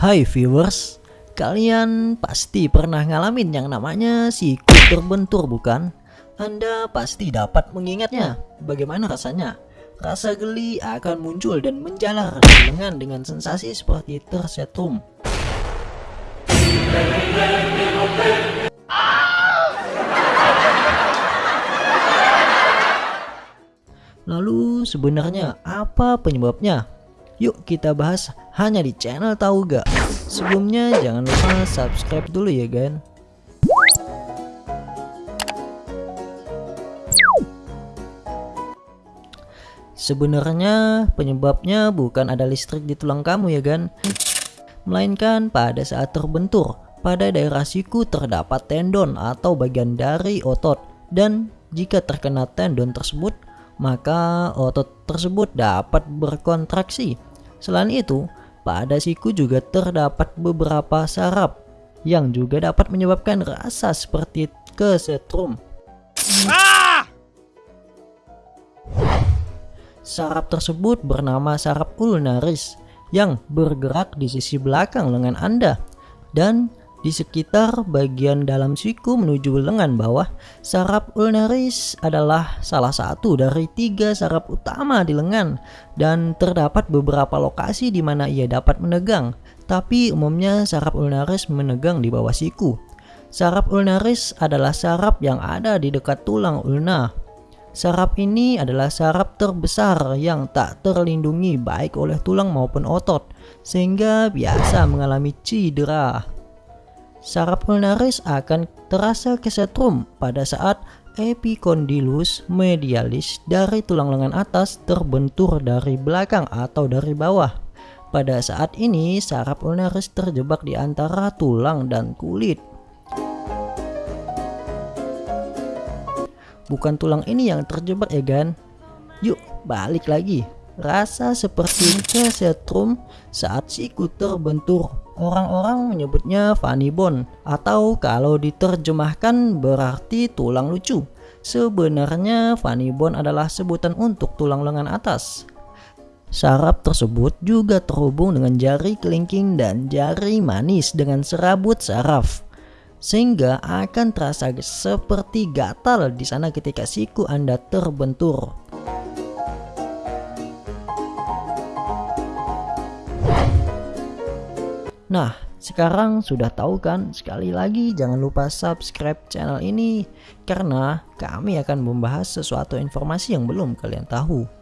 Hai viewers, kalian pasti pernah ngalamin yang namanya siku terbentur bukan? Anda pasti dapat mengingatnya. Bagaimana rasanya? Rasa geli akan muncul dan menjalar lengan dengan sensasi seperti tersetrum. Lalu sebenarnya apa penyebabnya? Yuk kita bahas hanya di channel tahu gak? Sebelumnya jangan lupa subscribe dulu ya kan? Sebenarnya penyebabnya bukan ada listrik di tulang kamu ya kan? Melainkan pada saat terbentur, pada daerah siku terdapat tendon atau bagian dari otot dan jika terkena tendon tersebut maka otot tersebut dapat berkontraksi Selain itu, pada siku juga terdapat beberapa saraf yang juga dapat menyebabkan rasa seperti kesetrum. Ah! Saraf tersebut bernama saraf ulnaris yang bergerak di sisi belakang lengan Anda dan di sekitar bagian dalam siku menuju lengan bawah, saraf ulnaris adalah salah satu dari tiga saraf utama di lengan dan terdapat beberapa lokasi di mana ia dapat menegang, tapi umumnya saraf ulnaris menegang di bawah siku. Saraf ulnaris adalah saraf yang ada di dekat tulang ulna. Saraf ini adalah saraf terbesar yang tak terlindungi baik oleh tulang maupun otot, sehingga biasa mengalami cedera saraf ulnaris akan terasa kesetrum pada saat epicondylus medialis dari tulang lengan atas terbentur dari belakang atau dari bawah. Pada saat ini, saraf ulnaris terjebak di antara tulang dan kulit. Bukan tulang ini yang terjebak ya kan? Yuk, balik lagi. Rasa seperti kesetrum saat siku terbentur Orang-orang menyebutnya funny bone atau kalau diterjemahkan berarti tulang lucu. Sebenarnya funny bone adalah sebutan untuk tulang lengan atas. Saraf tersebut juga terhubung dengan jari kelingking dan jari manis dengan serabut saraf. Sehingga akan terasa seperti gatal di sana ketika siku Anda terbentur. Nah, sekarang sudah tahu kan? Sekali lagi jangan lupa subscribe channel ini karena kami akan membahas sesuatu informasi yang belum kalian tahu.